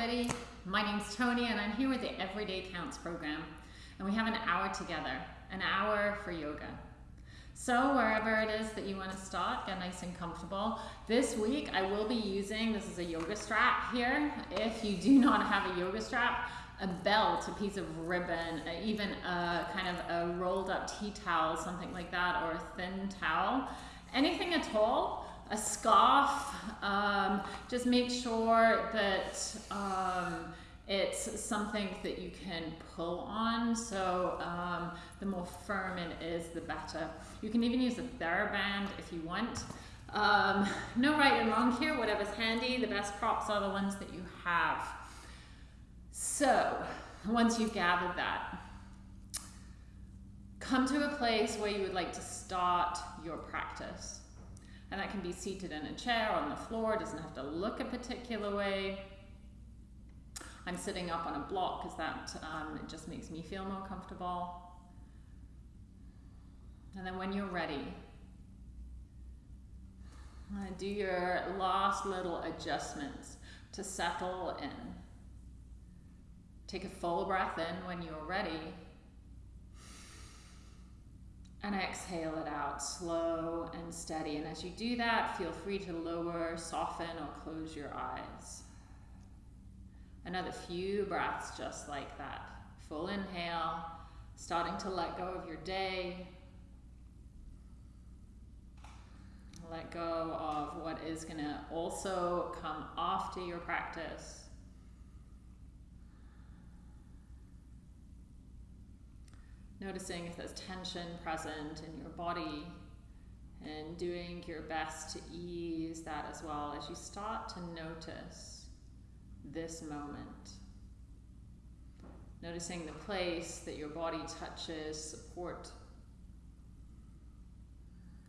everybody. My name's Tony and I'm here with the Everyday Counts program. And we have an hour together, an hour for yoga. So wherever it is that you want to start, get nice and comfortable. This week I will be using, this is a yoga strap here. If you do not have a yoga strap, a belt, a piece of ribbon, even a kind of a rolled up tea towel, something like that, or a thin towel, anything at all a scarf. Um, just make sure that um, it's something that you can pull on. So um, the more firm it is, the better. You can even use a TheraBand if you want. Um, no right and wrong here, whatever's handy. The best props are the ones that you have. So once you've gathered that, come to a place where you would like to start your practice. And that can be seated in a chair, on the floor, doesn't have to look a particular way. I'm sitting up on a block because that um, just makes me feel more comfortable. And then when you're ready, do your last little adjustments to settle in. Take a full breath in when you're ready and exhale it out slow and steady. And as you do that, feel free to lower, soften, or close your eyes. Another few breaths just like that. Full inhale, starting to let go of your day. Let go of what is going to also come after your practice. Noticing if there's tension present in your body and doing your best to ease that as well as you start to notice this moment. Noticing the place that your body touches support.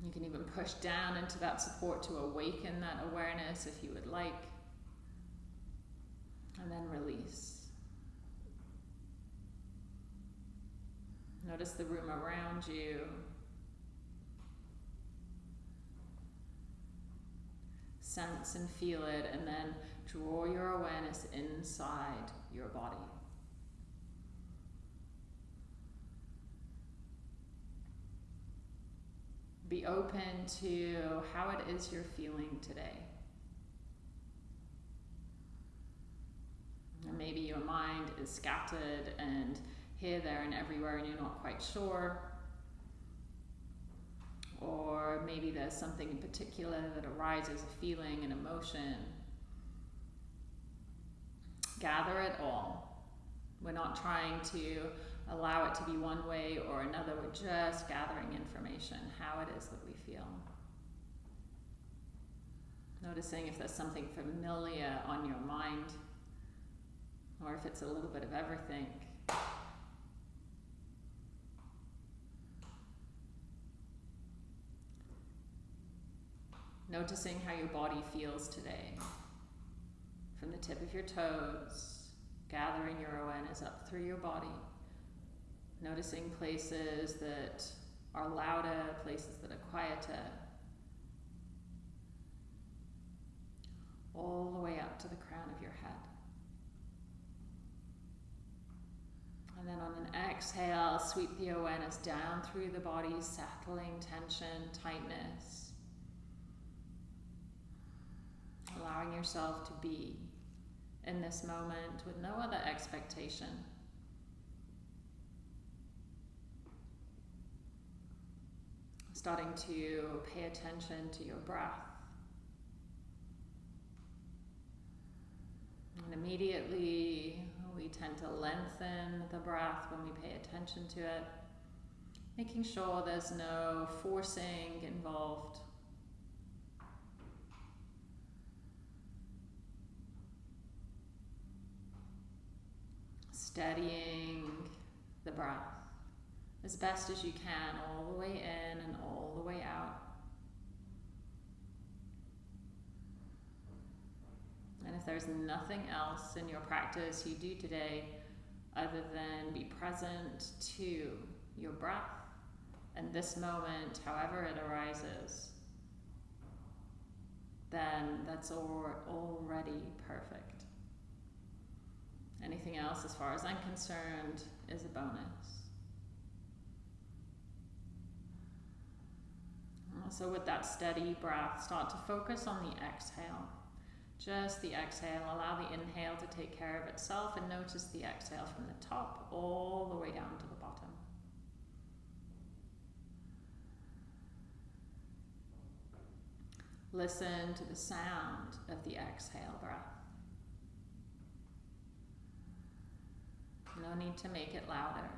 You can even push down into that support to awaken that awareness if you would like. And then release. Notice the room around you. Sense and feel it, and then draw your awareness inside your body. Be open to how it is you're feeling today. And maybe your mind is scattered and here, there, and everywhere, and you're not quite sure. Or maybe there's something in particular that arises, a feeling, an emotion. Gather it all. We're not trying to allow it to be one way or another. We're just gathering information, how it is that we feel. Noticing if there's something familiar on your mind, or if it's a little bit of everything. Noticing how your body feels today. From the tip of your toes, gathering your awareness up through your body. Noticing places that are louder, places that are quieter. All the way up to the crown of your head. And then on an exhale, sweep the awareness down through the body, settling tension, tightness. Allowing yourself to be in this moment with no other expectation. Starting to pay attention to your breath. And immediately we tend to lengthen the breath when we pay attention to it, making sure there's no forcing involved. Steadying the breath as best as you can, all the way in and all the way out. And if there's nothing else in your practice you do today other than be present to your breath and this moment, however it arises, then that's already perfect. Anything else, as far as I'm concerned, is a bonus. So with that steady breath, start to focus on the exhale. Just the exhale. Allow the inhale to take care of itself and notice the exhale from the top all the way down to the bottom. Listen to the sound of the exhale breath. No need to make it louder.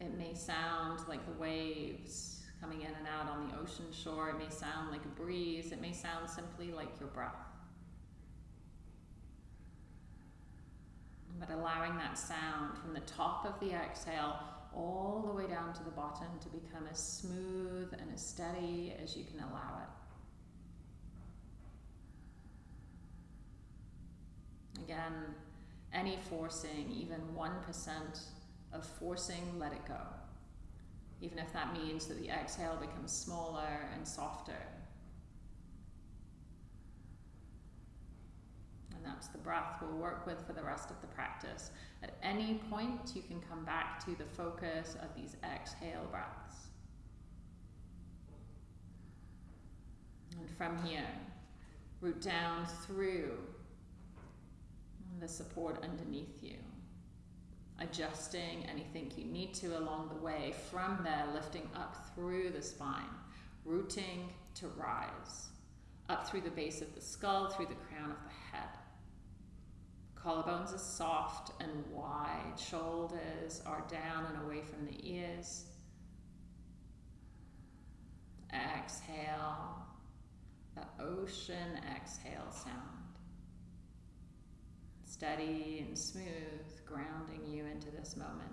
It may sound like the waves coming in and out on the ocean shore. It may sound like a breeze. It may sound simply like your breath. But allowing that sound from the top of the exhale all the way down to the bottom to become as smooth and as steady as you can allow it. Again, any forcing, even 1% of forcing, let it go. Even if that means that the exhale becomes smaller and softer. And that's the breath we'll work with for the rest of the practice. At any point, you can come back to the focus of these exhale breaths. And from here, root down through the support underneath you adjusting anything you need to along the way. From there, lifting up through the spine, rooting to rise, up through the base of the skull, through the crown of the head. Collarbones are soft and wide, shoulders are down and away from the ears. Exhale, the ocean exhale sound steady and smooth, grounding you into this moment.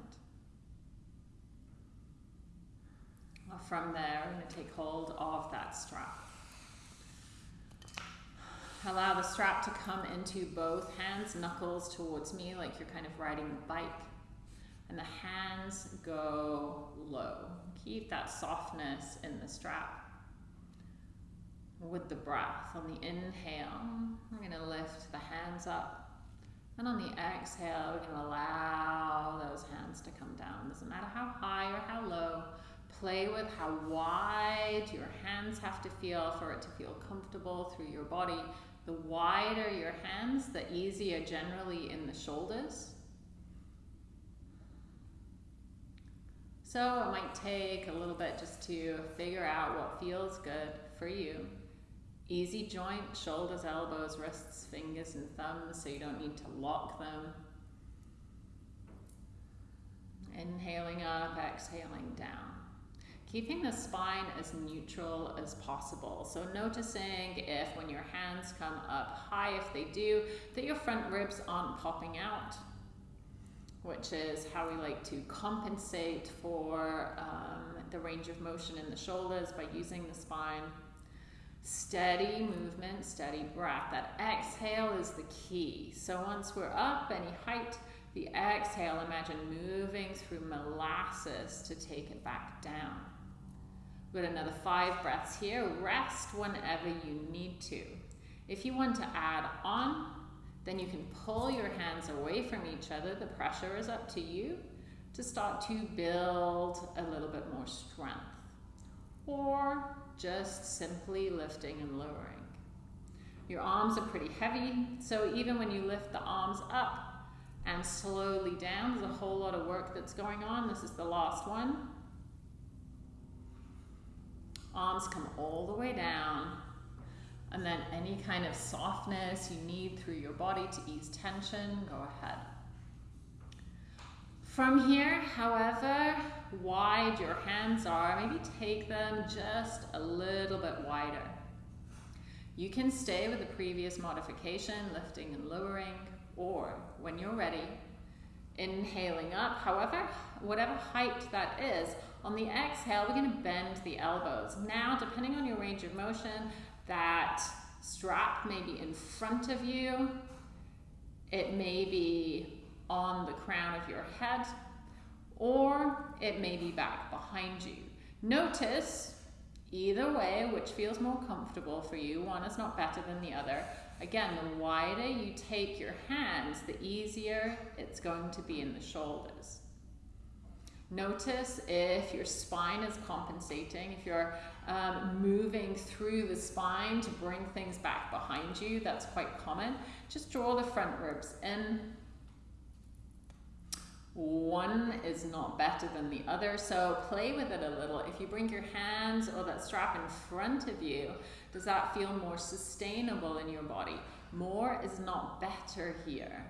From there, we're going to take hold of that strap. Allow the strap to come into both hands, knuckles towards me, like you're kind of riding a bike. And the hands go low. Keep that softness in the strap. With the breath, on the inhale, we're going to lift the hands up and on the exhale, we can allow those hands to come down. Doesn't matter how high or how low. Play with how wide your hands have to feel for it to feel comfortable through your body. The wider your hands, the easier generally in the shoulders. So it might take a little bit just to figure out what feels good for you. Easy joint, shoulders, elbows, wrists, fingers, and thumbs, so you don't need to lock them. Inhaling up, exhaling down. Keeping the spine as neutral as possible. So noticing if when your hands come up high, if they do, that your front ribs aren't popping out, which is how we like to compensate for um, the range of motion in the shoulders by using the spine. Steady movement, steady breath. That exhale is the key. So once we're up any height, the exhale, imagine moving through molasses to take it back down. We've got another five breaths here. Rest whenever you need to. If you want to add on, then you can pull your hands away from each other. The pressure is up to you to start to build a little bit more strength. Or just simply lifting and lowering. Your arms are pretty heavy, so even when you lift the arms up and slowly down, there's a whole lot of work that's going on. This is the last one. Arms come all the way down, and then any kind of softness you need through your body to ease tension, go ahead. From here, however wide your hands are, maybe take them just a little bit wider. You can stay with the previous modification, lifting and lowering, or when you're ready, inhaling up. However, whatever height that is, on the exhale, we're going to bend the elbows. Now, depending on your range of motion, that strap may be in front of you. It may be on the crown of your head, or it may be back behind you. Notice, Either way, which feels more comfortable for you, one is not better than the other. Again, the wider you take your hands, the easier it's going to be in the shoulders. Notice if your spine is compensating, if you're um, moving through the spine to bring things back behind you, that's quite common. Just draw the front ribs in. One is not better than the other, so play with it a little. If you bring your hands or that strap in front of you, does that feel more sustainable in your body? More is not better here.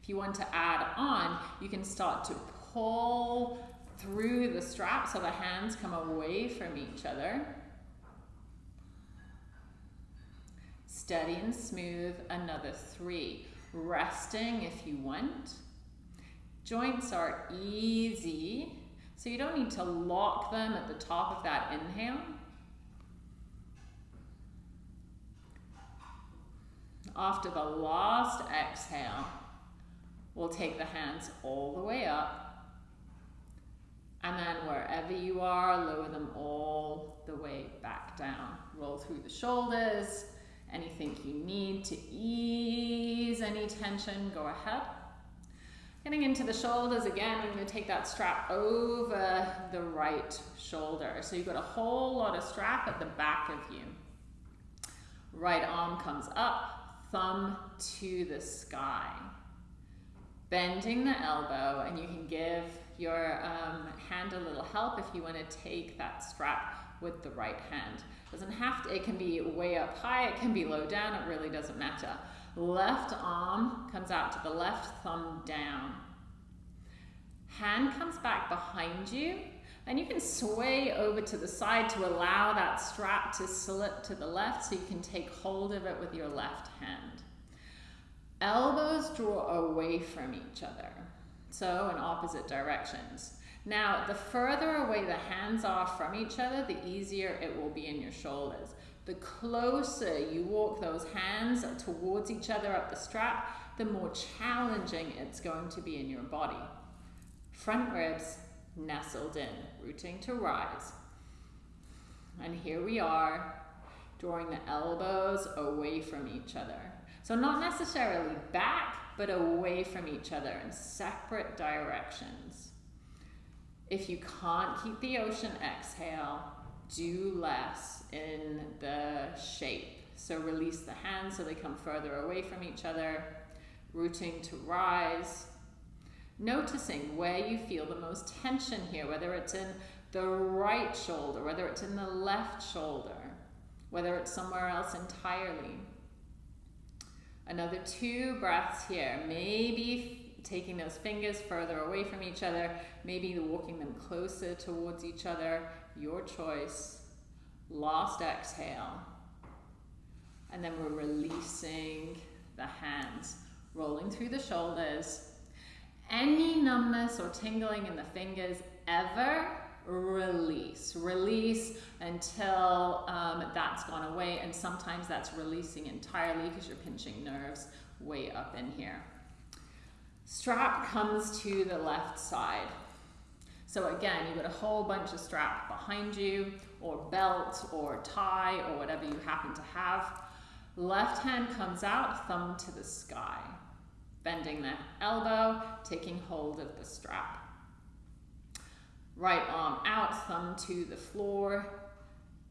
If you want to add on, you can start to pull through the strap so the hands come away from each other. Steady and smooth, another three. Resting if you want. Joints are easy, so you don't need to lock them at the top of that inhale. After the last exhale, We'll take the hands all the way up. And then wherever you are, lower them all the way back down. Roll through the shoulders. Anything you need to ease any tension, go ahead. Getting into the shoulders again, I'm going to take that strap over the right shoulder. So you've got a whole lot of strap at the back of you. Right arm comes up, thumb to the sky bending the elbow and you can give your um, hand a little help if you want to take that strap with the right hand. Doesn't have to, it can be way up high, it can be low down, it really doesn't matter. Left arm comes out to the left, thumb down. Hand comes back behind you and you can sway over to the side to allow that strap to slip to the left so you can take hold of it with your left hand. Elbows draw away from each other, so in opposite directions. Now, the further away the hands are from each other, the easier it will be in your shoulders. The closer you walk those hands towards each other up the strap, the more challenging it's going to be in your body. Front ribs nestled in, rooting to rise. And here we are, drawing the elbows away from each other. So not necessarily back, but away from each other in separate directions. If you can't keep the ocean exhale, do less in the shape. So release the hands so they come further away from each other, rooting to rise. Noticing where you feel the most tension here, whether it's in the right shoulder, whether it's in the left shoulder, whether it's somewhere else entirely. Another two breaths here. Maybe taking those fingers further away from each other, maybe walking them closer towards each other, your choice. Last exhale. And then we're releasing the hands, rolling through the shoulders. Any numbness or tingling in the fingers ever release. Release until um, that's gone away, and sometimes that's releasing entirely because you're pinching nerves way up in here. Strap comes to the left side. So again, you've got a whole bunch of strap behind you, or belt, or tie, or whatever you happen to have. Left hand comes out, thumb to the sky. Bending the elbow, taking hold of the strap. Right arm out, thumb to the floor.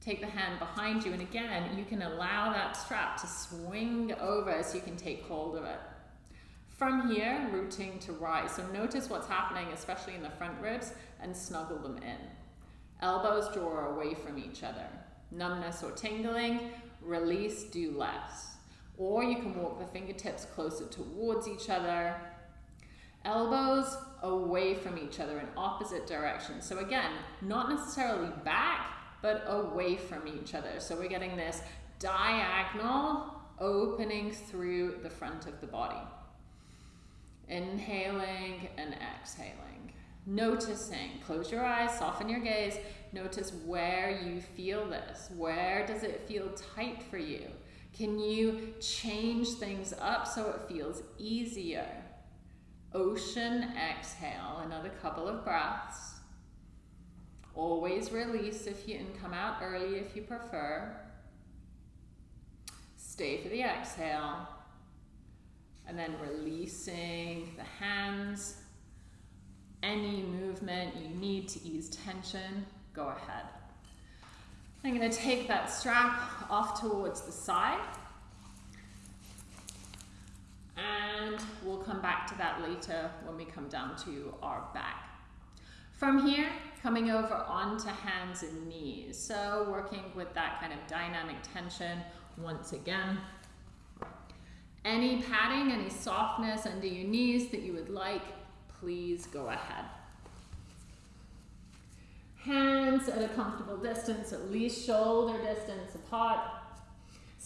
Take the hand behind you, and again, you can allow that strap to swing over so you can take hold of it. From here, rooting to rise. So notice what's happening, especially in the front ribs, and snuggle them in. Elbows draw away from each other. Numbness or tingling, release, do less. Or you can walk the fingertips closer towards each other. Elbows away from each other in opposite directions. So again, not necessarily back, but away from each other. So we're getting this diagonal opening through the front of the body. Inhaling and exhaling. Noticing, close your eyes, soften your gaze. Notice where you feel this. Where does it feel tight for you? Can you change things up so it feels easier? Ocean exhale, another couple of breaths. Always release if you, and come out early if you prefer. Stay for the exhale. And then releasing the hands. Any movement you need to ease tension, go ahead. I'm going to take that strap off towards the side. And we'll come back to that later when we come down to our back. From here, coming over onto hands and knees. So working with that kind of dynamic tension once again. Any padding, any softness under your knees that you would like, please go ahead. Hands at a comfortable distance, at least shoulder distance apart.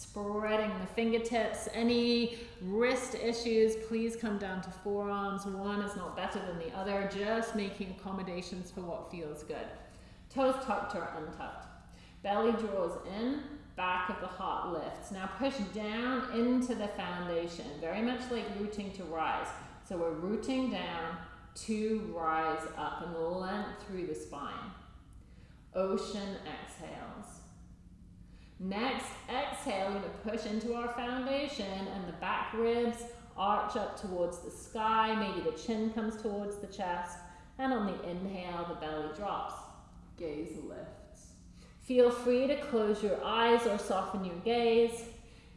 Spreading the fingertips. Any wrist issues, please come down to forearms. One is not better than the other. Just making accommodations for what feels good. Toes tucked or untucked. Belly draws in, back of the heart lifts. Now push down into the foundation, very much like rooting to rise. So we're rooting down to rise up and length through the spine. Ocean exhales. Next, exhale, we're to push into our foundation and the back ribs arch up towards the sky. Maybe the chin comes towards the chest. And on the inhale, the belly drops. Gaze lifts. Feel free to close your eyes or soften your gaze.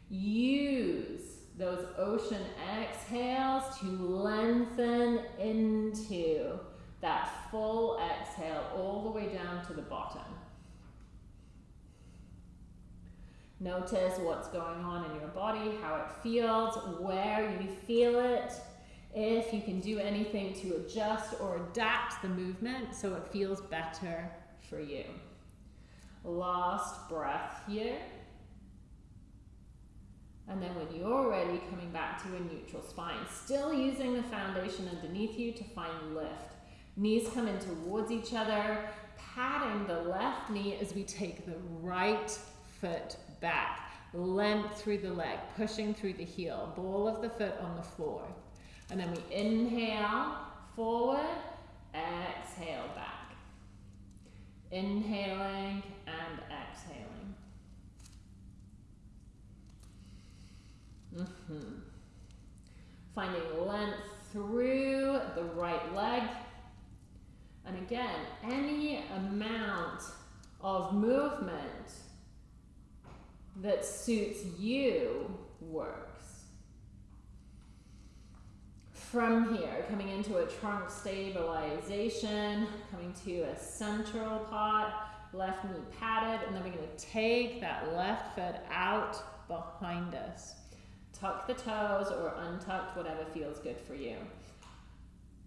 Use those ocean exhales to lengthen into that full exhale all the way down to the bottom. Notice what's going on in your body, how it feels, where you feel it. If you can do anything to adjust or adapt the movement so it feels better for you. Last breath here. And then when you're ready, coming back to a neutral spine. Still using the foundation underneath you to find lift. Knees come in towards each other, patting the left knee as we take the right foot back. Length through the leg, pushing through the heel, ball of the foot on the floor. And then we inhale forward, exhale back. Inhaling and exhaling. Mm -hmm. Finding length through the right leg, and again, any amount of movement that suits you works. From here, coming into a trunk stabilization, coming to a central pot, left knee padded, and then we're going to take that left foot out behind us. Tuck the toes or untucked, whatever feels good for you.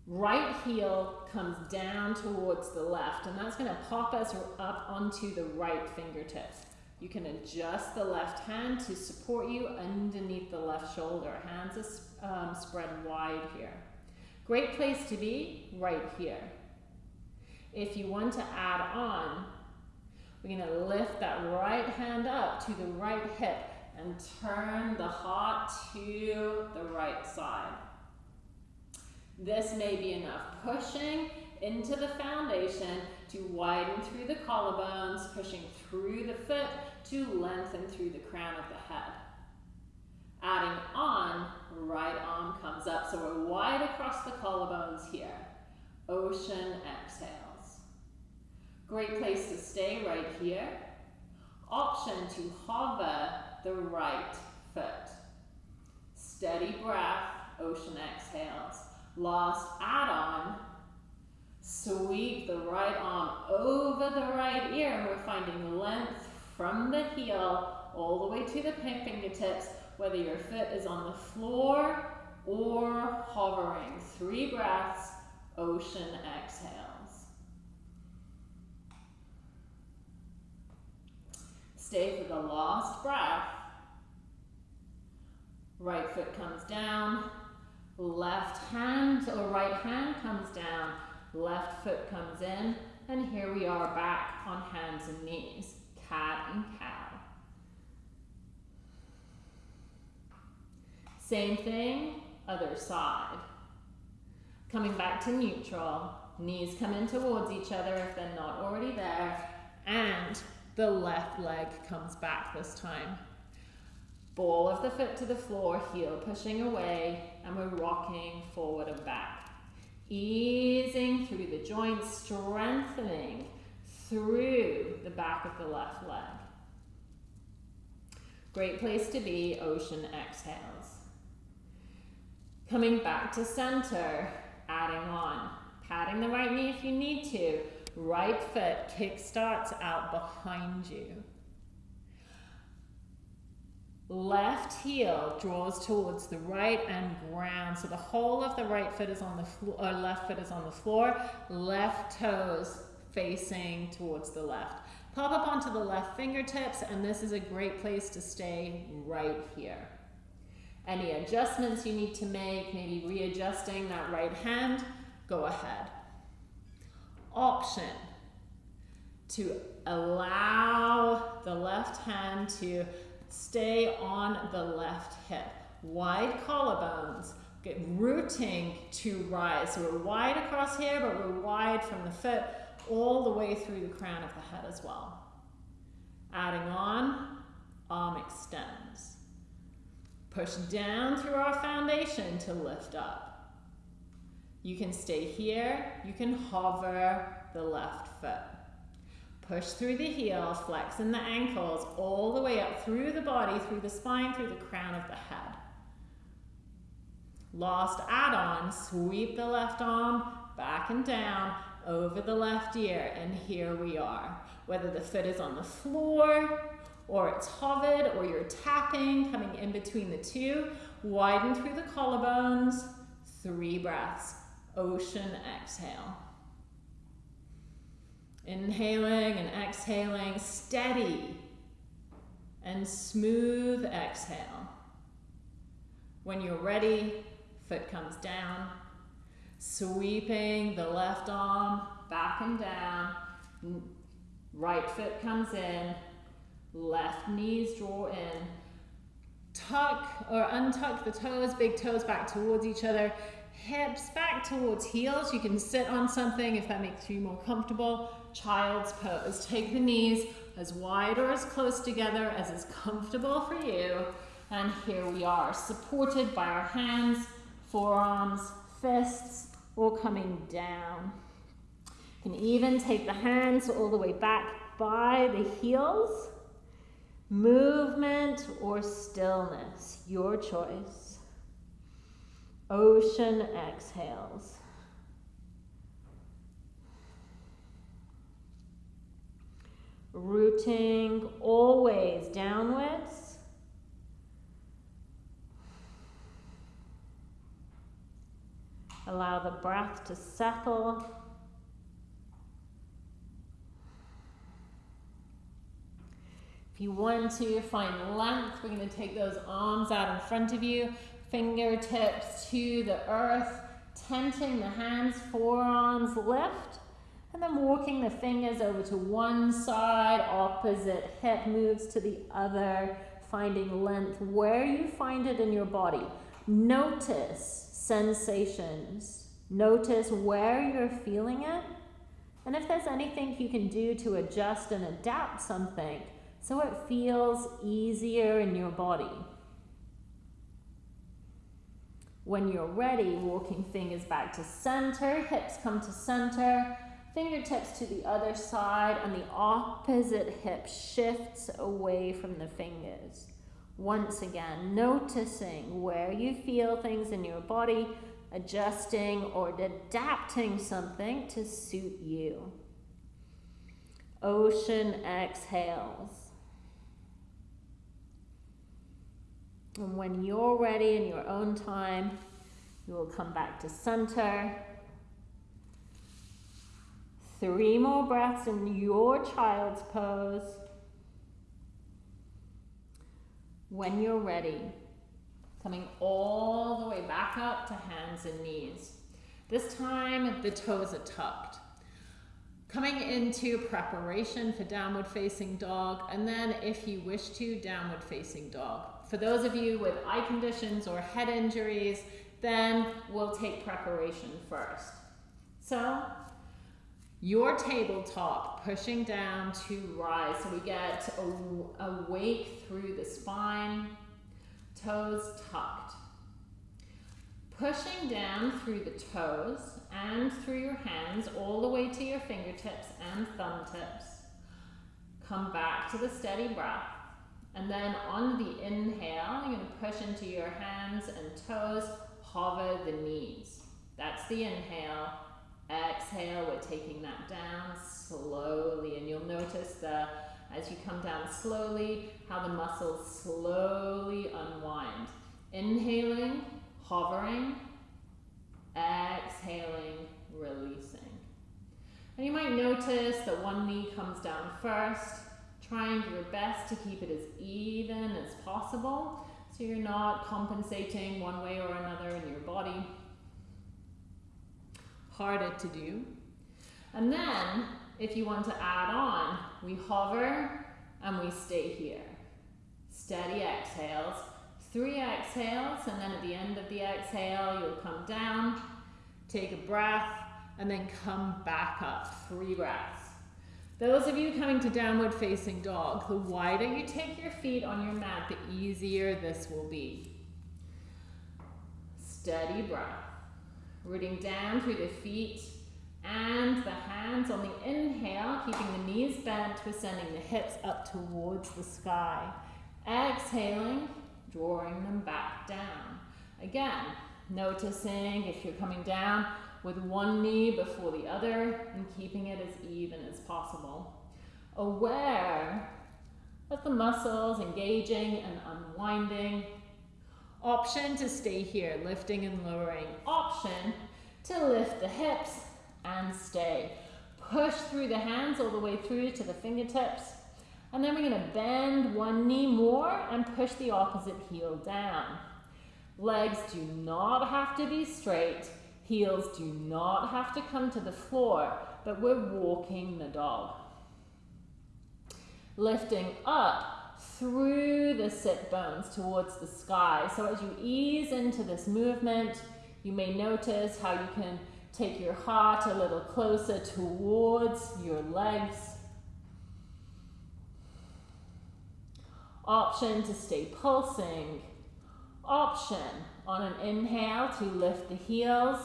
Right heel comes down towards the left, and that's going to pop us up onto the right fingertips. You can adjust the left hand to support you underneath the left shoulder. Hands are um, spread wide here. Great place to be, right here. If you want to add on, we're going to lift that right hand up to the right hip and turn the heart to the right side. This may be enough. Pushing into the foundation to widen through the collarbones, pushing through the foot to lengthen through the crown of the head. Adding on, right arm comes up. So we're wide across the collarbones here. Ocean exhales. Great place to stay right here. Option to hover the right foot. Steady breath, ocean exhales. Last add-on, sweep the right arm over the right ear. We're finding length from the heel all the way to the fingertips, whether your foot is on the floor or hovering. Three breaths, ocean exhales. Stay for the last breath. Right foot comes down, Left hand or right hand comes down, left foot comes in, and here we are back on hands and knees, cat and cow. Same thing, other side. Coming back to neutral, Knees come in towards each other if they're not already there. And the left leg comes back this time. Ball of the foot to the floor, heel pushing away, and we're rocking forward and back. Easing through the joints, strengthening through the back of the left leg. Great place to be, ocean exhales. Coming back to center, adding on. Patting the right knee if you need to. Right foot kick starts out behind you. Left heel draws towards the right and ground. So the whole of the right foot is on the floor, or uh, left foot is on the floor. Left toes facing towards the left. Pop up onto the left fingertips, and this is a great place to stay right here. Any adjustments you need to make, maybe readjusting that right hand, go ahead. Option to allow the left hand to stay on the left hip. Wide collarbones, get rooting to rise. So we're wide across here, but we're wide from the foot all the way through the crown of the head as well. Adding on, arm extends. Push down through our foundation to lift up. You can stay here, you can hover the left foot. Push through the heel, flexing the ankles all the way up through the body, through the spine, through the crown of the head. Last add-on, sweep the left arm back and down over the left ear, and here we are. Whether the foot is on the floor, or it's hovered, or you're tapping, coming in between the two, widen through the collarbones, three breaths, ocean exhale. Inhaling and exhaling, steady and smooth exhale. When you're ready, foot comes down, sweeping the left arm back and down, right foot comes in, left knees draw in, tuck or untuck the toes, big toes back towards each other, hips back towards heels. You can sit on something if that makes you more comfortable. Child's pose. Take the knees as wide or as close together as is comfortable for you. And here we are, supported by our hands, forearms, fists, all coming down. You can even take the hands all the way back by the heels. Movement or stillness, your choice. Ocean exhales. Rooting always downwards. Allow the breath to settle. If you want to find length, we're going to take those arms out in front of you, fingertips to the earth, tenting the hands, forearms lift, and then walking the fingers over to one side, opposite hip moves to the other, finding length where you find it in your body. Notice sensations. Notice where you're feeling it. And if there's anything you can do to adjust and adapt something, so it feels easier in your body. When you're ready, walking fingers back to center, hips come to center, fingertips to the other side, and the opposite hip shifts away from the fingers. Once again, noticing where you feel things in your body, adjusting or adapting something to suit you. Ocean exhales. And when you're ready in your own time, you will come back to center. Three more breaths in your child's pose. When you're ready, coming all the way back up to hands and knees. This time, the toes are tucked. Coming into preparation for downward facing dog, and then if you wish to, downward facing dog. For those of you with eye conditions or head injuries, then we'll take preparation first. So your tabletop pushing down to rise. So we get awake through the spine, toes tucked. Pushing down through the toes and through your hands all the way to your fingertips and thumb tips. Come back to the steady breath. And then on the inhale, you're to push into your hands and toes, hover the knees. That's the inhale. Exhale, we're taking that down slowly. And you'll notice the, as you come down slowly, how the muscles slowly unwind. Inhaling, hovering, exhaling, releasing. And you might notice that one knee comes down first, trying your best to keep it as even as possible so you're not compensating one way or another in your body. Harder to do. And then, if you want to add on, we hover and we stay here. Steady exhales, three exhales, and then at the end of the exhale, you'll come down, take a breath, and then come back up, three breaths. Those of you coming to downward facing dog, the wider you take your feet on your mat, the easier this will be. Steady breath. Rooting down through the feet and the hands on the inhale, keeping the knees bent, we're sending the hips up towards the sky. Exhaling, drawing them back down. Again, noticing if you're coming down with one knee before the other and keeping it as even as possible. Aware of the muscles engaging and unwinding. Option to stay here, lifting and lowering. Option to lift the hips and stay. Push through the hands all the way through to the fingertips. And then we're going to bend one knee more and push the opposite heel down. Legs do not have to be straight. Heels do not have to come to the floor, but we're walking the dog. Lifting up through the sit bones towards the sky. So as you ease into this movement, you may notice how you can take your heart a little closer towards your legs Option to stay pulsing. Option on an inhale to lift the heels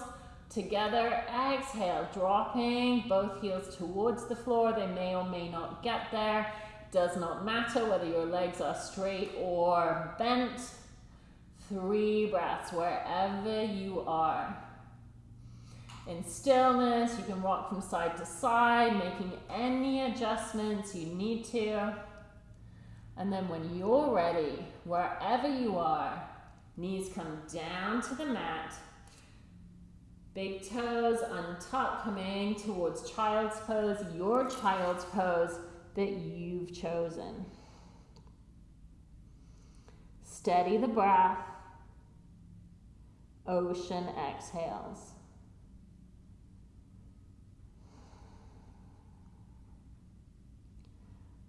together. Exhale, dropping both heels towards the floor. They may or may not get there. Does not matter whether your legs are straight or bent. Three breaths wherever you are. In stillness, you can rock from side to side, making any adjustments you need to. And then when you're ready, wherever you are, knees come down to the mat. Big toes untucked, coming towards child's pose, your child's pose that you've chosen. Steady the breath. Ocean exhales.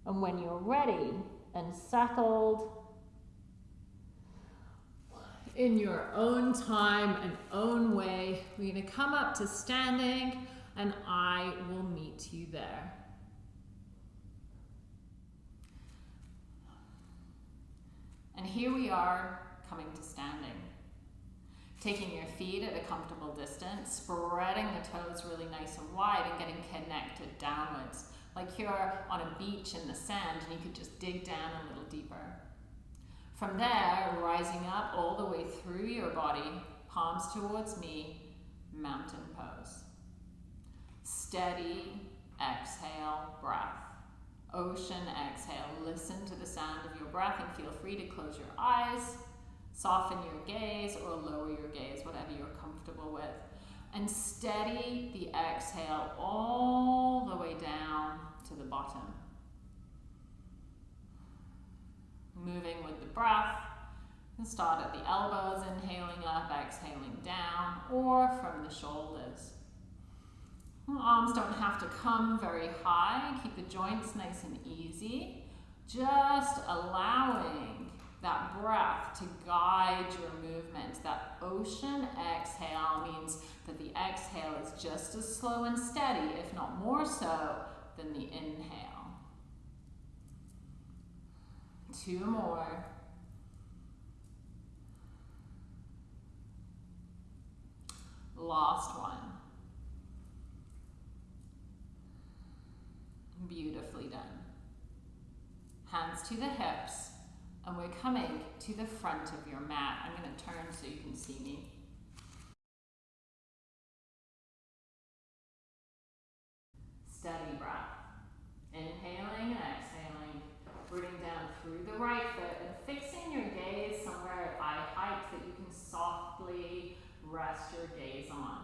And when you're ready, and settled in your own time and own way. We're going to come up to standing and I will meet you there. And here we are coming to standing. Taking your feet at a comfortable distance, spreading the toes really nice and wide and getting connected downwards like you're on a beach in the sand and you could just dig down a little deeper. From there, rising up all the way through your body, palms towards me, mountain pose. Steady exhale, breath. Ocean exhale. Listen to the sound of your breath and feel free to close your eyes, soften your gaze, or lower your gaze, whatever you're comfortable with and steady the exhale all the way down to the bottom. Moving with the breath, and start at the elbows, inhaling up, exhaling down, or from the shoulders. Arms don't have to come very high. Keep the joints nice and easy. Just allowing that breath to guide your movement. That ocean exhale means that the exhale is just as slow and steady, if not more so, than the inhale. Two more. Last one. Beautifully done. Hands to the hips, and we're coming to the front of your mat. I'm going to turn so you can see me. Steady breath. Inhaling and exhaling. Rooting down through the right foot and fixing your gaze somewhere at eye height that you can softly rest your gaze on.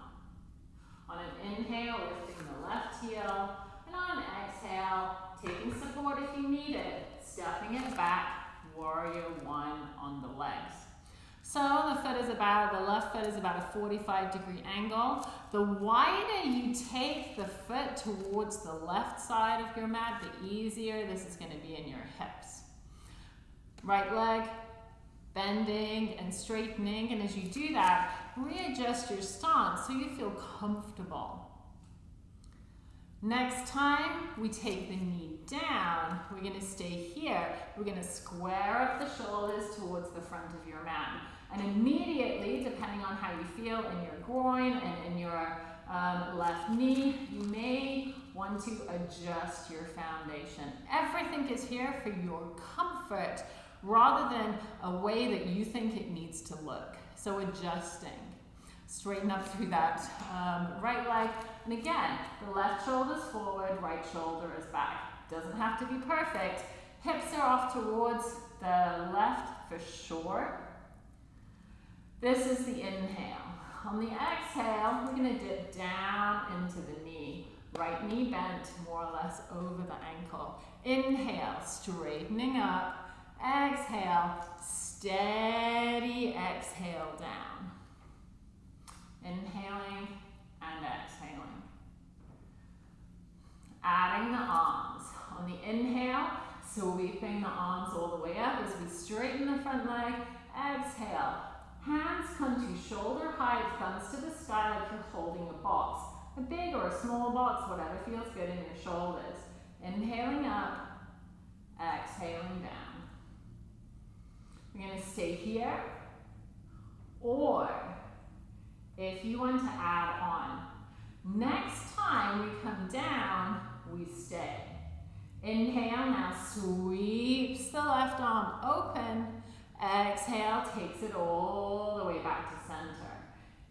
On an inhale, lifting the left heel, and on exhale, taking support if you need it, stepping it back, warrior one on the legs. So the foot is about, the left foot is about a 45 degree angle. The wider you take the foot towards the left side of your mat, the easier this is gonna be in your hips. Right leg, bending and straightening, and as you do that, readjust your stance so you feel comfortable. Next time, we take the knee down. We're gonna stay here. We're gonna square up the shoulders towards the front of your mat. And immediately, depending on how you feel in your groin and in your um, left knee, you may want to adjust your foundation. Everything is here for your comfort rather than a way that you think it needs to look. So adjusting. Straighten up through that um, right leg. And again, the left shoulder is forward, right shoulder is back. Doesn't have to be perfect. Hips are off towards the left for sure. This is the inhale. On the exhale, we're going to dip down into the knee. Right knee bent more or less over the ankle. Inhale, straightening up. Exhale, steady exhale down. Inhaling and exhaling. Adding the arms. On the inhale, sweeping the arms all the way up as we straighten the front leg. Exhale. Hands come to shoulder height, thumbs to the sky like you're holding a box. A big or a small box, whatever feels good in your shoulders. Inhaling up, exhaling down. We're going to stay here. Or if you want to add on. Next time we come down, we stay. Inhale now sweeps the left arm open. Exhale takes it all the way back to center.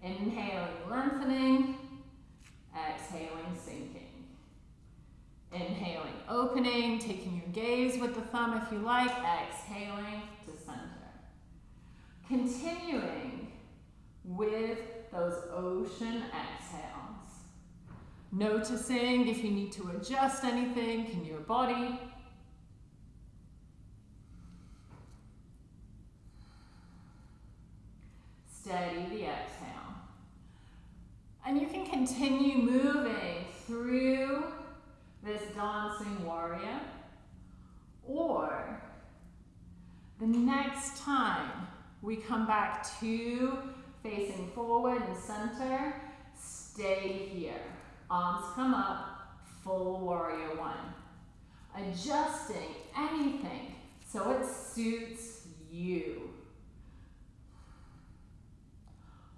Inhaling, lengthening. Exhaling, sinking. Inhaling, opening, taking your gaze with the thumb if you like. Exhaling to center. Continuing with those ocean exhales. Noticing if you need to adjust anything in your body. Steady the exhale. And you can continue moving through this dancing warrior. Or the next time we come back to facing forward and center. Stay here. Arms come up, full warrior one. Adjusting anything so it suits you.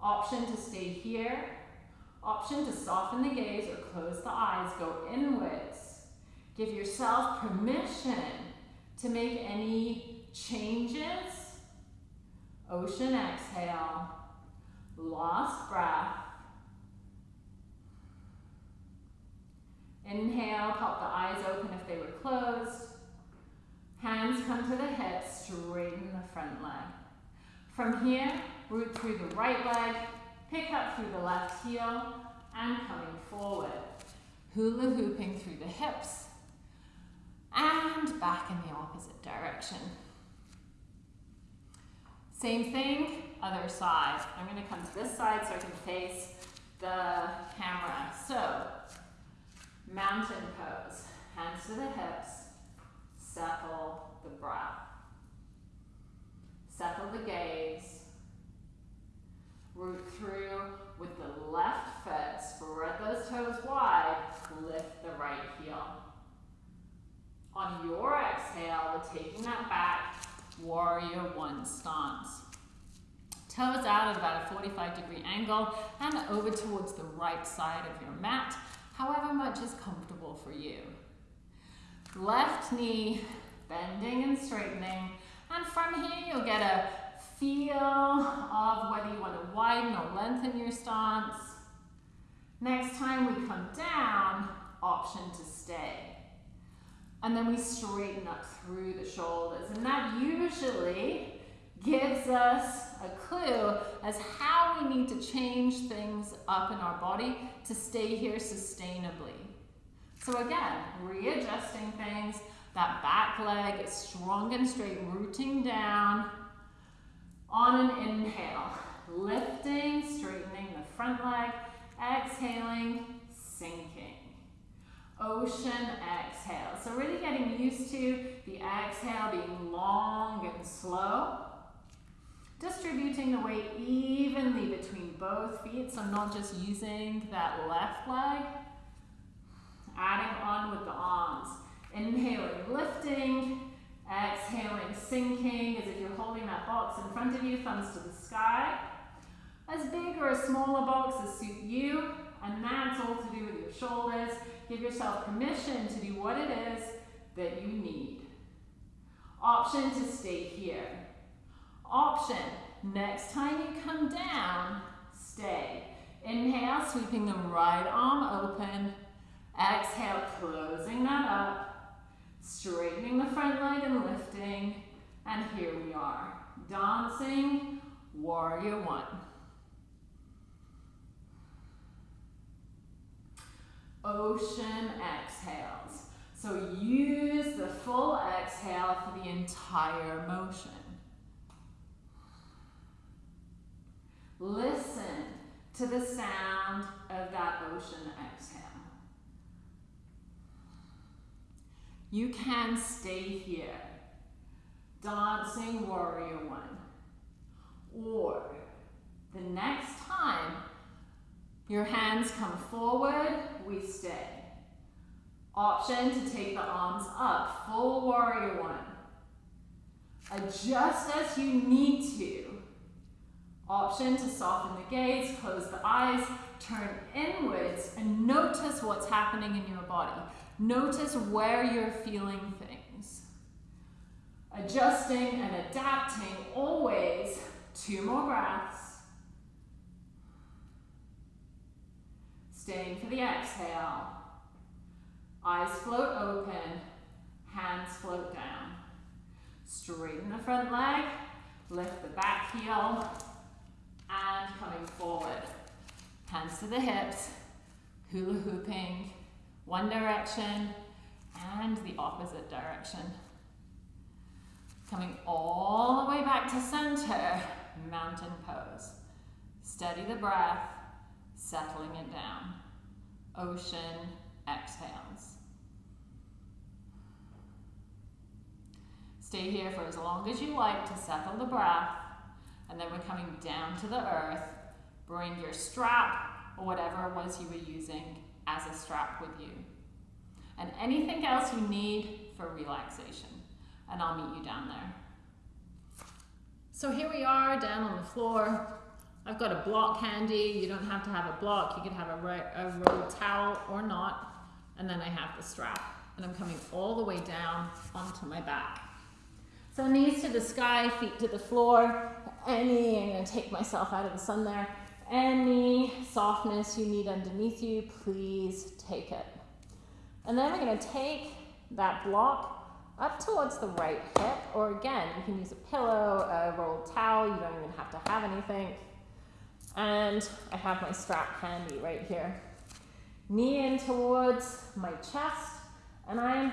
Option to stay here. Option to soften the gaze or close the eyes, go inwards. Give yourself permission to make any changes. Ocean exhale. Lost breath. Inhale, pop the eyes open if they were closed. Hands come to the hips, straighten the front leg. From here, root through the right leg, pick up through the left heel, and coming forward. Hula hooping through the hips, and back in the opposite direction. Same thing, other side. I'm going to come to this side so I can face the camera. So, Mountain pose, hands to the hips, settle the breath. Settle the gaze. Root through with the left foot, spread those toes wide, lift the right heel. On your exhale, we're taking that back, warrior one stance. Toes out at about a 45 degree angle and over towards the right side of your mat however much is comfortable for you. Left knee bending and straightening, and from here you'll get a feel of whether you want to widen or lengthen your stance. Next time we come down, option to stay. And then we straighten up through the shoulders. And that usually gives us a clue as how we need to change things up in our body to stay here sustainably. So again, readjusting things, that back leg is strong and straight, rooting down. On an inhale, lifting, straightening the front leg, exhaling, sinking. Ocean exhale. So really getting used to the exhale being long and slow. Distributing the weight evenly between both feet, so I'm not just using that left leg. Adding on with the arms. Inhaling, lifting. Exhaling, sinking as if you're holding that box in front of you, thumbs to the sky. As big or a smaller box as suit you, and that's all to do with your shoulders. Give yourself permission to do what it is that you need. Option to stay here. Option, next time you come down, stay. Inhale, sweeping the right arm open. Exhale, closing that up. Straightening the front leg and lifting. And here we are, dancing warrior one. Ocean exhales. So use the full exhale for the entire motion. Listen to the sound of that ocean exhale. You can stay here, dancing warrior one. Or the next time your hands come forward, we stay. Option to take the arms up, full warrior one. Adjust as you need to. Option to soften the gaze, close the eyes, turn inwards, and notice what's happening in your body. Notice where you're feeling things. Adjusting and adapting always. Two more breaths. Staying for the exhale. Eyes float open, hands float down. Straighten the front leg, lift the back heel, and coming forward. Hands to the hips, hula hooping, one direction and the opposite direction. Coming all the way back to center, mountain pose. Steady the breath, settling it down. Ocean exhales. Stay here for as long as you like to settle the breath, and then we're coming down to the earth. Bring your strap or whatever it was you were using as a strap with you. And anything else you need for relaxation. And I'll meet you down there. So here we are down on the floor. I've got a block handy. You don't have to have a block. You could have a, a rolled towel or not. And then I have the strap. And I'm coming all the way down onto my back. So knees to the sky, feet to the floor. Any, I'm to take myself out of the sun there. Any softness you need underneath you, please take it. And then we're going to take that block up towards the right hip, or again, you can use a pillow, a rolled towel, you don't even have to have anything. And I have my strap handy right here. Knee in towards my chest, and I'm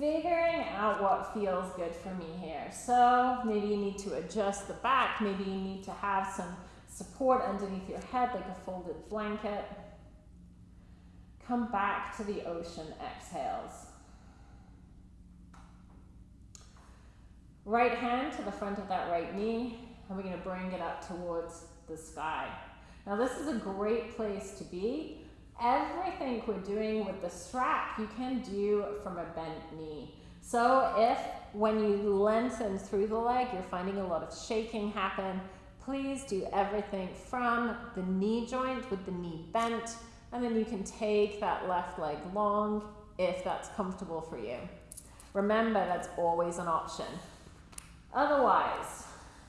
figuring out what feels good for me here. So maybe you need to adjust the back, maybe you need to have some support underneath your head like a folded blanket. Come back to the ocean exhales. Right hand to the front of that right knee, and we're going to bring it up towards the sky. Now this is a great place to be. Everything we're doing with the strap, you can do from a bent knee. So if when you lengthen through the leg, you're finding a lot of shaking happen, please do everything from the knee joint with the knee bent, and then you can take that left leg long if that's comfortable for you. Remember, that's always an option. Otherwise,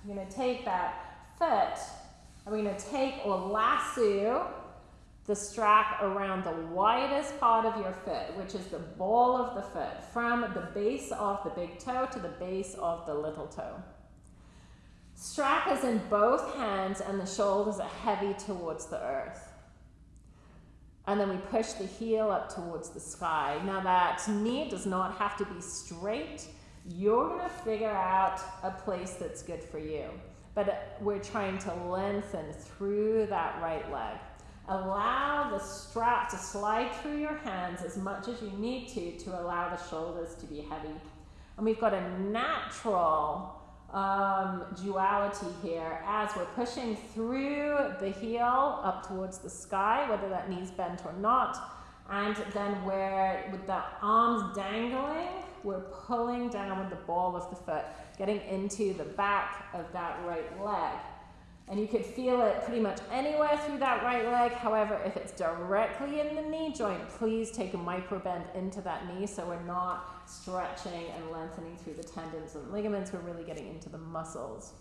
you're going to take that foot, and we're going to take or lasso the strap around the widest part of your foot, which is the ball of the foot, from the base of the big toe to the base of the little toe. Strap is in both hands and the shoulders are heavy towards the earth. And then we push the heel up towards the sky. Now that knee does not have to be straight. You're gonna figure out a place that's good for you. But we're trying to lengthen through that right leg. Allow the strap to slide through your hands as much as you need to to allow the shoulders to be heavy. And we've got a natural um, duality here as we're pushing through the heel up towards the sky, whether that knee's bent or not. And then where with the arms dangling, we're pulling down with the ball of the foot, getting into the back of that right leg. And you could feel it pretty much anywhere through that right leg. However, if it's directly in the knee joint, please take a micro bend into that knee so we're not stretching and lengthening through the tendons and ligaments. We're really getting into the muscles.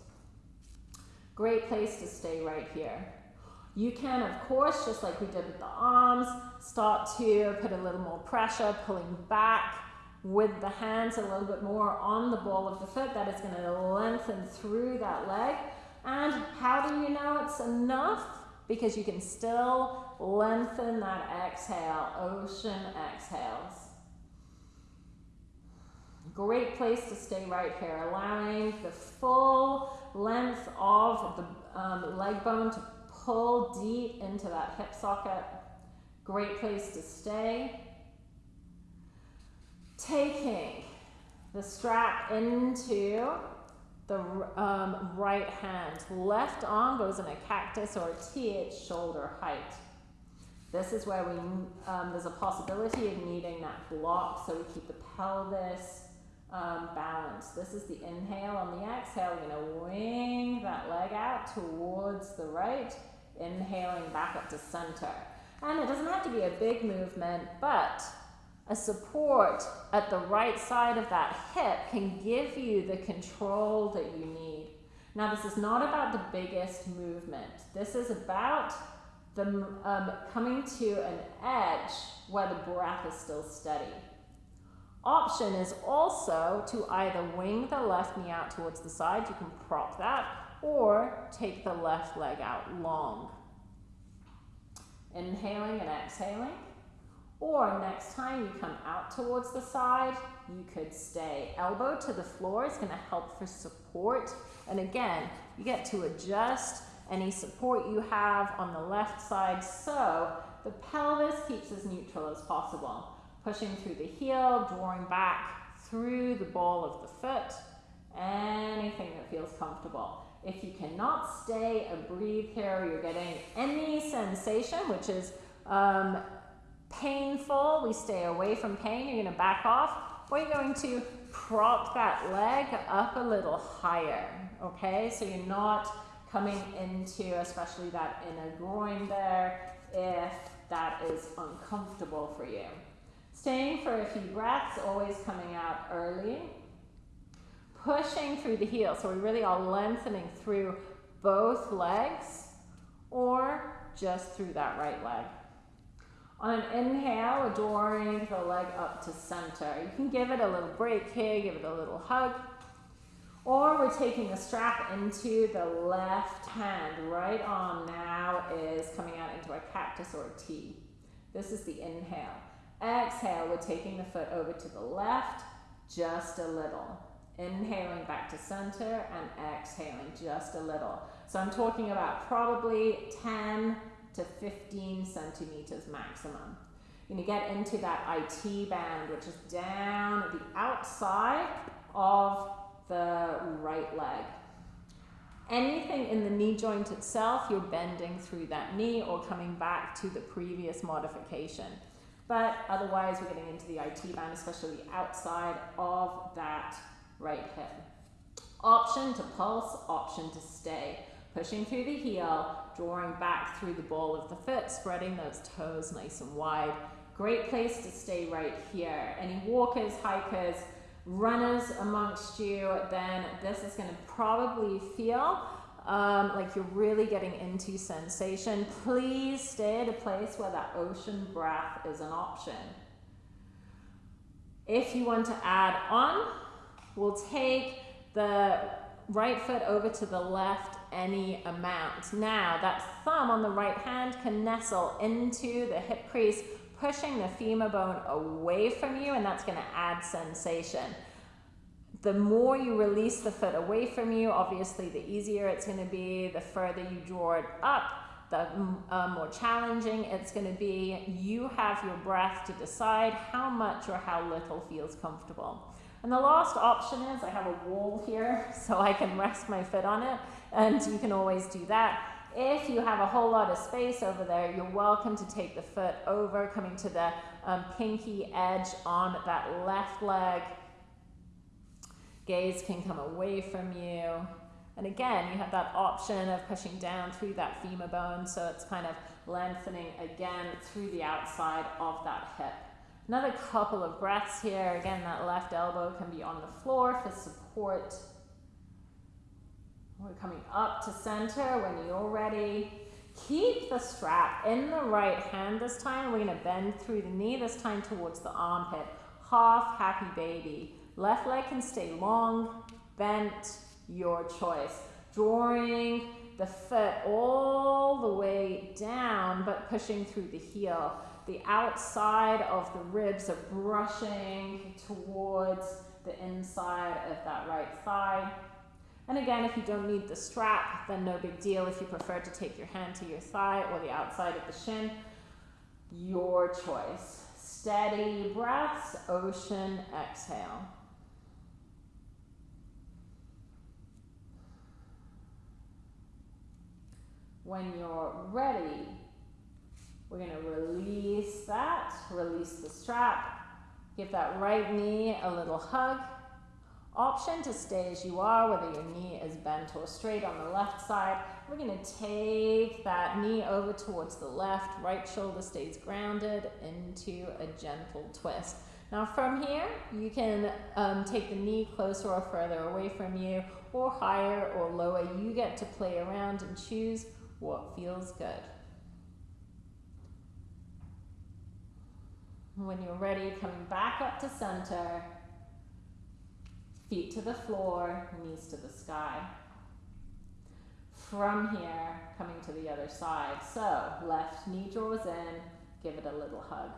Great place to stay right here. You can, of course, just like we did with the arms, start to put a little more pressure, pulling back with the hands a little bit more on the ball of the foot. That is going to lengthen through that leg. And how do you know it's enough? Because you can still lengthen that exhale, ocean exhales. Great place to stay right here, allowing the full length of the um, leg bone to pull deep into that hip socket. Great place to stay. Taking the strap into the um, right hand. Left arm goes in a cactus or a T at shoulder height. This is where we, um, there's a possibility of needing that block so we keep the pelvis um, balanced. This is the inhale. On the exhale, we're going to wing that leg out towards the right, inhaling back up to center. And it doesn't have to be a big movement, but a support at the right side of that hip can give you the control that you need. Now, this is not about the biggest movement. This is about the um, coming to an edge where the breath is still steady. Option is also to either wing the left knee out towards the side, you can prop that, or take the left leg out long. Inhaling and exhaling. Or next time you come out towards the side, you could stay. Elbow to the floor is gonna help for support. And again, you get to adjust any support you have on the left side so the pelvis keeps as neutral as possible. Pushing through the heel, drawing back through the ball of the foot, anything that feels comfortable. If you cannot stay and breathe here, you're getting any sensation, which is um, painful, we stay away from pain, you're gonna back off, or you're going to prop that leg up a little higher, okay? So you're not coming into, especially that inner groin there, if that is uncomfortable for you. Staying for a few breaths, always coming out early. Pushing through the heel, so we really are lengthening through both legs or just through that right leg. On an inhale, we're the leg up to center. You can give it a little break here, give it a little hug. Or we're taking the strap into the left hand. Right arm now is coming out into a cactus or a T. This is the inhale. Exhale, we're taking the foot over to the left just a little. Inhaling back to center and exhaling just a little. So I'm talking about probably 10 to 15 centimeters maximum. You're going to get into that IT band, which is down the outside of the right leg. Anything in the knee joint itself, you're bending through that knee or coming back to the previous modification. But otherwise, we're getting into the IT band, especially the outside of that right hip. Option to pulse, option to stay. Pushing through the heel, drawing back through the ball of the foot, spreading those toes nice and wide. Great place to stay right here. Any walkers, hikers, runners amongst you, then this is going to probably feel um, like you're really getting into sensation. Please stay at a place where that ocean breath is an option. If you want to add on, we'll take the right foot over to the left any amount. Now, that thumb on the right hand can nestle into the hip crease, pushing the femur bone away from you, and that's going to add sensation. The more you release the foot away from you, obviously, the easier it's going to be. The further you draw it up, the uh, more challenging it's going to be. You have your breath to decide how much or how little feels comfortable. And the last option is I have a wall here so I can rest my foot on it and you can always do that. If you have a whole lot of space over there, you're welcome to take the foot over, coming to the um, pinky edge on that left leg. Gaze can come away from you. And again, you have that option of pushing down through that femur bone, so it's kind of lengthening again through the outside of that hip. Another couple of breaths here. Again, that left elbow can be on the floor for support. We're coming up to center when you're ready. Keep the strap in the right hand this time. We're to bend through the knee, this time towards the armpit. Half happy baby. Left leg can stay long, bent, your choice. Drawing the foot all the way down, but pushing through the heel. The outside of the ribs are brushing towards the inside of that right thigh. And again, if you don't need the strap, then no big deal. If you prefer to take your hand to your thigh or the outside of the shin, your choice. Steady breaths, ocean exhale. When you're ready, we're going to release that, release the strap, give that right knee a little hug. Option to stay as you are, whether your knee is bent or straight on the left side. We're going to take that knee over towards the left, right shoulder stays grounded into a gentle twist. Now from here, you can um, take the knee closer or further away from you, or higher or lower. You get to play around and choose what feels good. When you're ready, coming back up to center, feet to the floor, knees to the sky. From here, coming to the other side. So, left knee draws in, give it a little hug.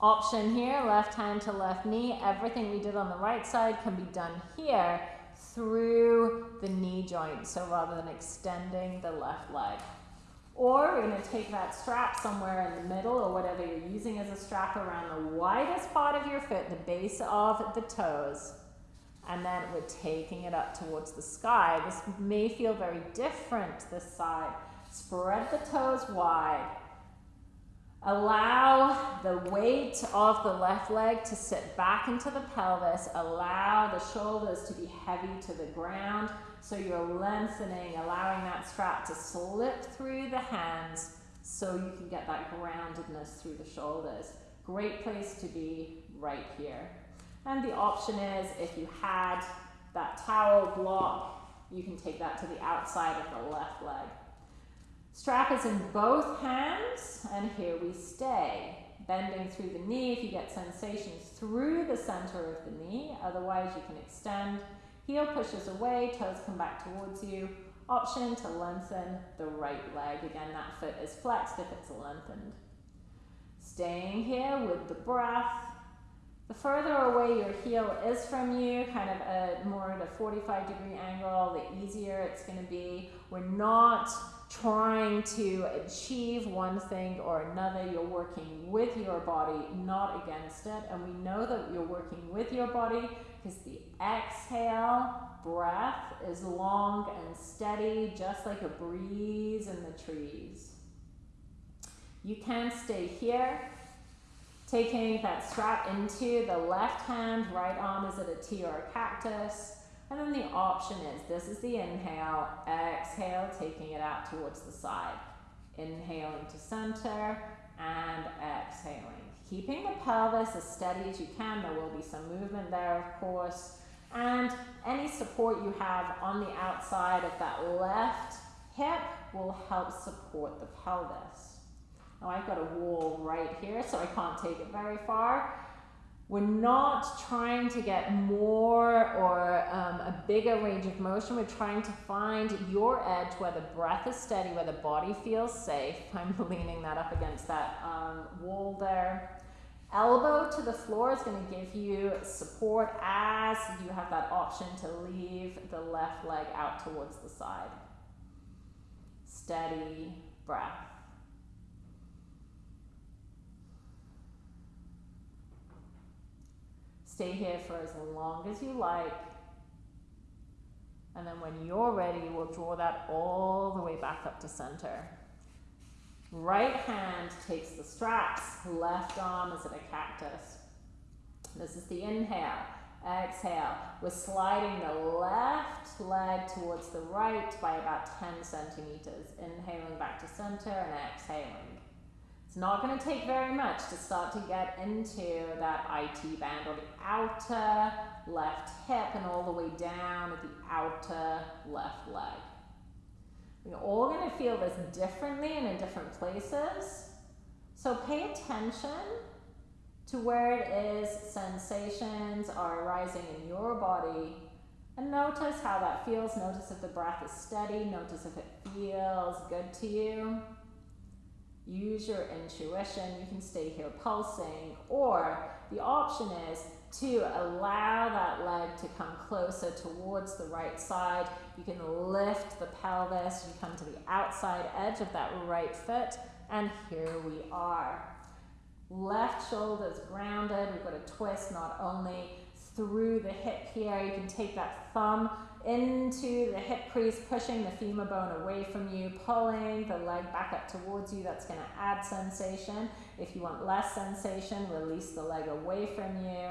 Option here, left hand to left knee. Everything we did on the right side can be done here through the knee joint. So rather than extending the left leg. Or we're going to take that strap somewhere in the middle or whatever you're using as a strap around the widest part of your foot, the base of the toes. And then we're taking it up towards the sky. This may feel very different this side. Spread the toes wide. Allow the weight of the left leg to sit back into the pelvis. Allow the shoulders to be heavy to the ground. So you're lengthening, allowing that strap to slip through the hands so you can get that groundedness through the shoulders. Great place to be right here. And the option is if you had that towel block, you can take that to the outside of the left leg. Strap is in both hands, and here we stay. Bending through the knee if you get sensations through the center of the knee, otherwise you can extend Heel pushes away, toes come back towards you. Option to lengthen the right leg. Again, that foot is flexed if it's lengthened. Staying here with the breath. The further away your heel is from you, kind of a more at a 45 degree angle, the easier it's going to be. We're not trying to achieve one thing or another. You're working with your body, not against it. And we know that you're working with your body because the exhale breath is long and steady, just like a breeze in the trees. You can stay here, taking that strap into the left hand, right arm is it a T or a cactus. And then the option is this is the inhale, exhale, taking it out towards the side. Inhaling to center and exhaling. Keeping the pelvis as steady as you can, there will be some movement there, of course. And any support you have on the outside of that left hip will help support the pelvis. Now I've got a wall right here, so I can't take it very far. We're not trying to get more or um, a bigger range of motion. We're trying to find your edge where the breath is steady, where the body feels safe. I'm leaning that up against that um, wall there. Elbow to the floor is going to give you support as you have that option to leave the left leg out towards the side. Steady breath. Stay here for as long as you like. And then when you're ready, we'll draw that all the way back up to center. Right hand takes the straps, left arm is at a cactus. This is the inhale. Exhale. We're sliding the left leg towards the right by about 10 centimeters. Inhaling back to center and exhaling. It's not going to take very much to start to get into that IT band or the outer left hip and all the way down at the outer left leg. We're all going to feel this differently and in different places. So pay attention to where it is sensations are arising in your body and notice how that feels. Notice if the breath is steady. Notice if it feels good to you. Use your intuition. You can stay here pulsing, or the option is to allow that leg to come closer towards the right side. You can lift the pelvis. You come to the outside edge of that right foot, and here we are. Left shoulder is grounded. We've got a twist not only through the hip here. You can take that thumb into the hip crease, pushing the femur bone away from you, pulling the leg back up towards you. That's going to add sensation. If you want less sensation, release the leg away from you.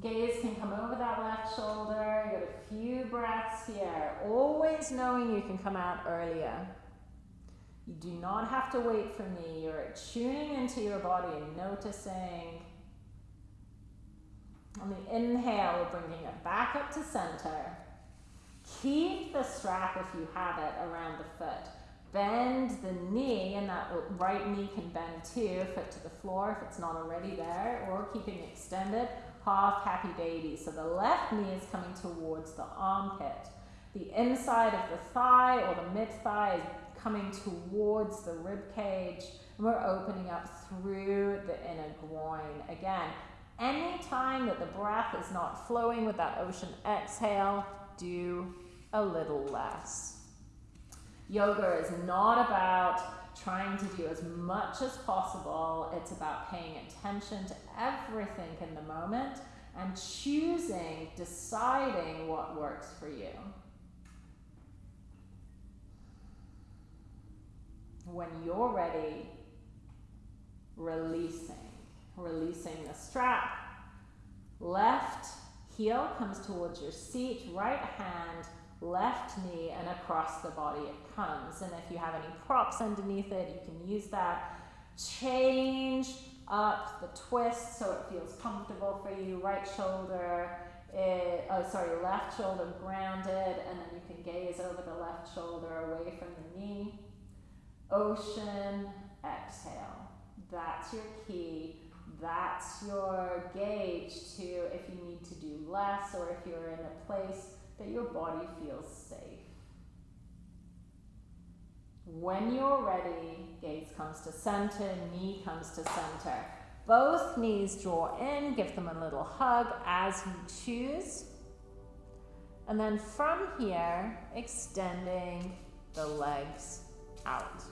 Gaze can come over that left shoulder. You got a few breaths here. Always knowing you can come out earlier. You do not have to wait for me. You're tuning into your body and noticing on the inhale, we're bringing it back up to center. Keep the strap if you have it around the foot. Bend the knee, and that right knee can bend too, foot to the floor if it's not already there, or keeping extended, half happy baby. So the left knee is coming towards the armpit. The inside of the thigh or the mid thigh is coming towards the rib cage, and we're opening up through the inner groin. Again, any time that the breath is not flowing with that ocean exhale, do a little less. Yoga is not about trying to do as much as possible. It's about paying attention to everything in the moment and choosing, deciding what works for you. When you're ready, releasing releasing the strap. Left heel comes towards your seat, right hand, left knee, and across the body it comes. And if you have any props underneath it, you can use that. Change up the twist so it feels comfortable for you. Right shoulder, it, oh sorry, left shoulder grounded, and then you can gaze over the left shoulder away from the knee. Ocean, exhale. That's your key that's your gauge to if you need to do less or if you're in a place that your body feels safe. When you're ready, gaze comes to center, knee comes to center. Both knees draw in, give them a little hug as you choose. And then from here, extending the legs out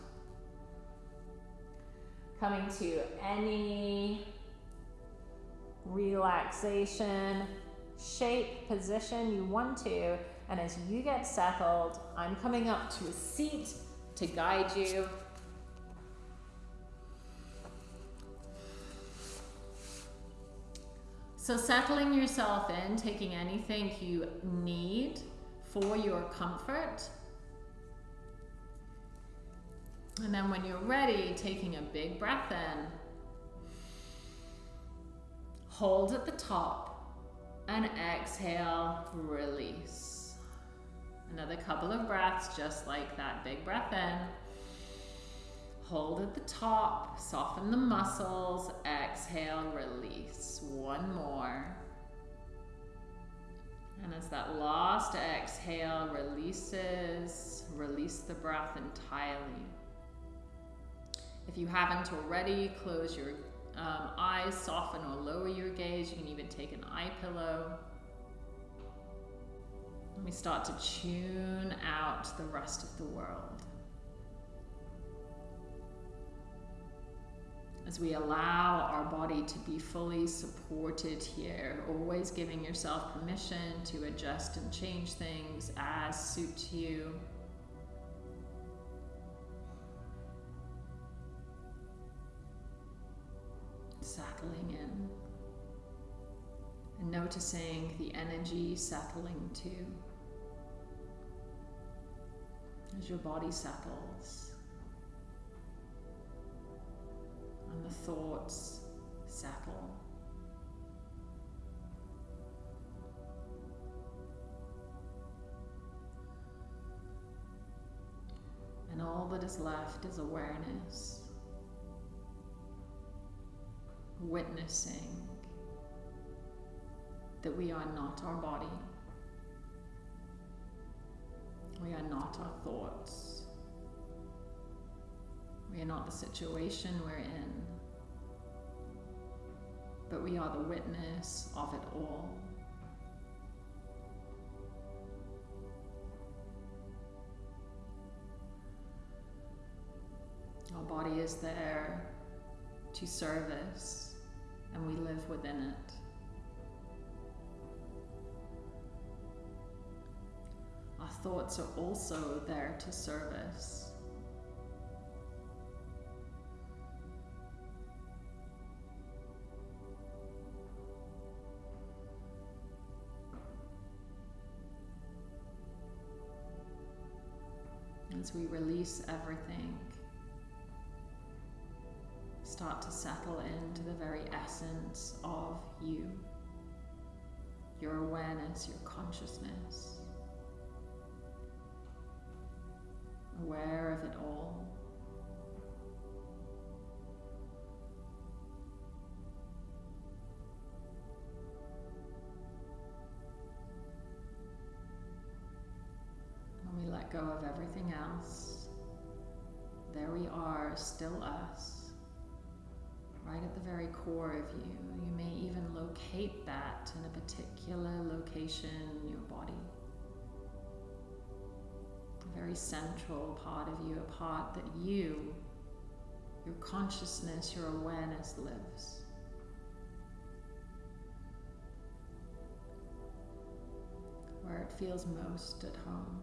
coming to any relaxation, shape, position you want to. And as you get settled, I'm coming up to a seat to guide you. So settling yourself in, taking anything you need for your comfort and then, when you're ready, taking a big breath in, hold at the top, and exhale, release. Another couple of breaths, just like that. Big breath in. Hold at the top, soften the muscles, exhale, release. One more. And as that last exhale releases, release the breath entirely. If you haven't already, close your um, eyes, soften or lower your gaze. You can even take an eye pillow. And we start to tune out the rest of the world. as we allow our body to be fully supported here, always giving yourself permission to adjust and change things as suit you. Settling in and noticing the energy settling too as your body settles. and the thoughts settle. And all that is left is awareness, witnessing that we are not our body, we are not our thoughts. We are not the situation we're in, but we are the witness of it all. Our body is there to serve us, and we live within it. Our thoughts are also there to serve us. as we release everything, start to settle into the very essence of you, your awareness, your consciousness, aware of it all. When we let go of everything else. There we are, still us, right at the very core of you. You may even locate that in a particular location in your body. A very central part of you, a part that you, your consciousness, your awareness lives. Where it feels most at home.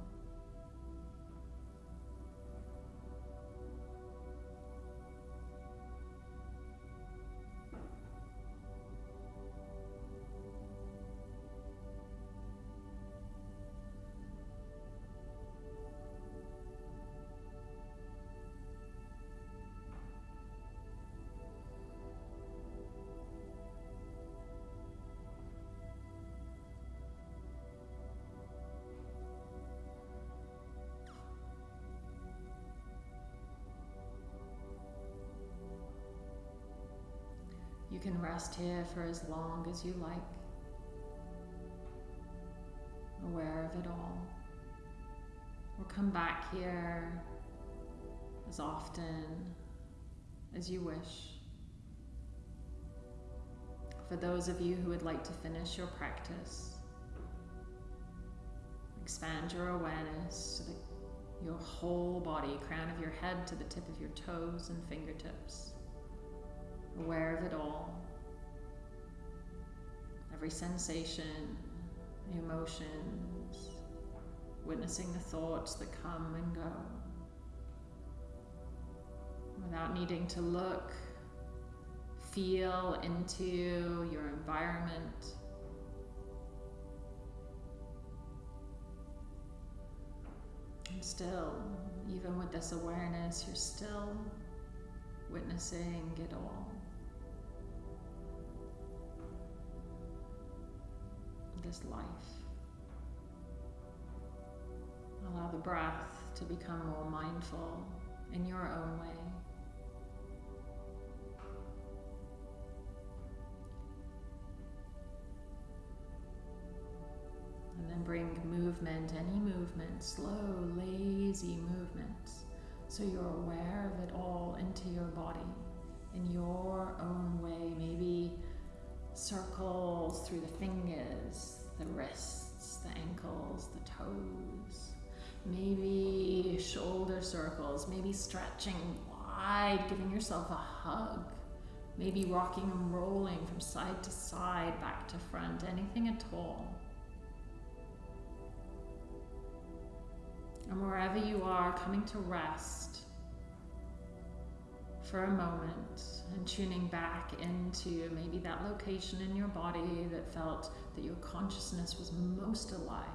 You can rest here for as long as you like, aware of it all. Or come back here as often as you wish. For those of you who would like to finish your practice, expand your awareness to the, your whole body, crown of your head to the tip of your toes and fingertips aware of it all. Every sensation, the emotions, witnessing the thoughts that come and go. Without needing to look, feel into your environment. And still, even with this awareness, you're still witnessing it all. This life. Allow the breath to become more mindful in your own way. And then bring movement, any movement, slow, lazy movements, so you're aware of it all into your body in your own way. Maybe circles through the fingers, the wrists, the ankles, the toes. Maybe shoulder circles, maybe stretching wide, giving yourself a hug. Maybe rocking and rolling from side to side, back to front, anything at all. And wherever you are, coming to rest for a moment and tuning back into maybe that location in your body that felt that your consciousness was most alive.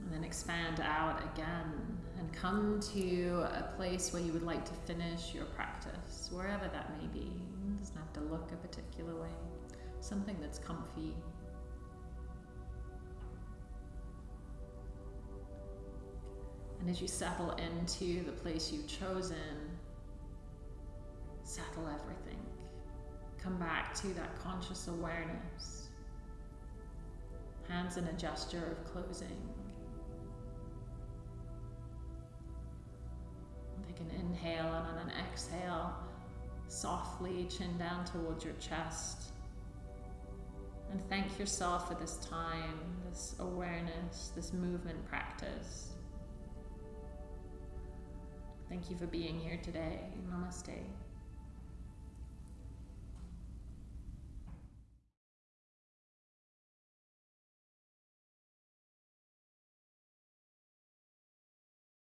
And then expand out again and come to a place where you would like to finish your practice, wherever that may be. It doesn't have to look a particular way something that's comfy. And as you settle into the place you've chosen, settle everything. Come back to that conscious awareness. Hands in a gesture of closing. Take an inhale and on an exhale, softly chin down towards your chest. And thank yourself for this time, this awareness, this movement practice. Thank you for being here today. Namaste.